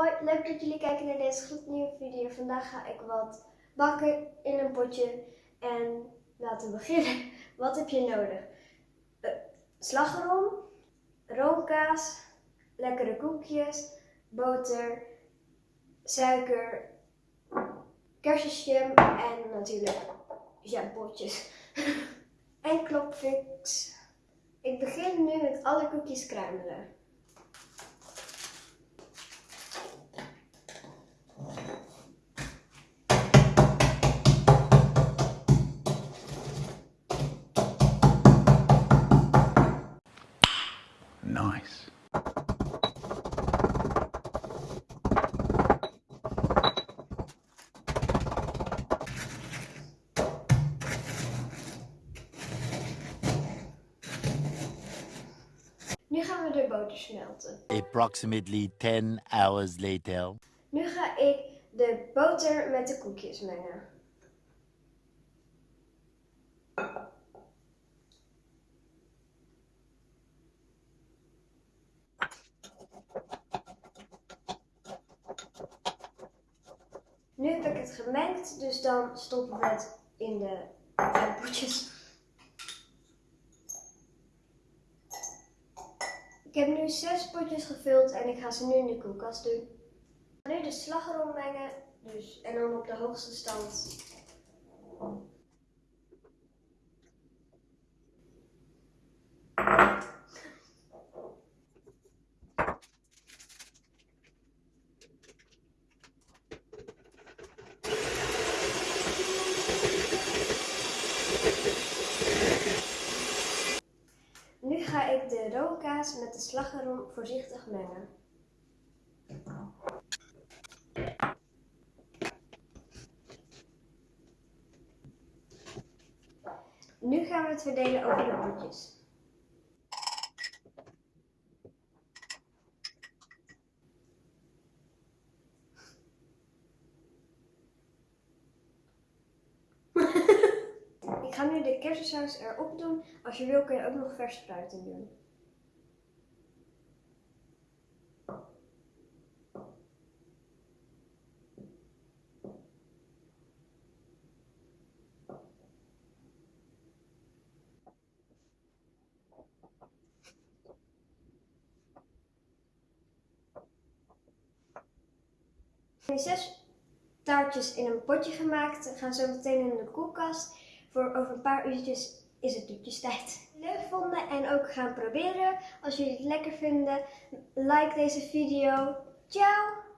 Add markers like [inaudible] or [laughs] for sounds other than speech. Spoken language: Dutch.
Hoi, leuk dat jullie kijken naar deze gloednieuwe video. Vandaag ga ik wat bakken in een potje. En laten we beginnen. [laughs] Wat heb je nodig? Uh, slagroom, roomkaas, lekkere koekjes, boter, suiker, kersenjam en natuurlijk jampotjes. [laughs] en klopfix. Ik begin nu met alle koekjes kruimelen. Nice. Nu gaan we de boter smelten. Approximately 10 hours later. Nu ga ik de boter met de koekjes mengen. Nu heb ik het gemengd, dus dan stoppen we het in de potjes. Ik heb nu zes potjes gevuld en ik ga ze nu in de koelkast doen. Nu de slagroom mengen, dus, en dan op de hoogste stand. Nu ga ik de roomkaas met de slagroom voorzichtig mengen. Nu gaan we het verdelen over de potjes. [laughs] Ik ga nu de kersensaus erop doen. Als je wil kun je ook nog vers fruit in doen. Zes taartjes in een potje gemaakt. Gaan zo meteen in de koelkast. Voor over een paar uurtjes is het toetjestijd. Leuk vonden en ook gaan proberen. Als jullie het lekker vinden, like deze video. Ciao!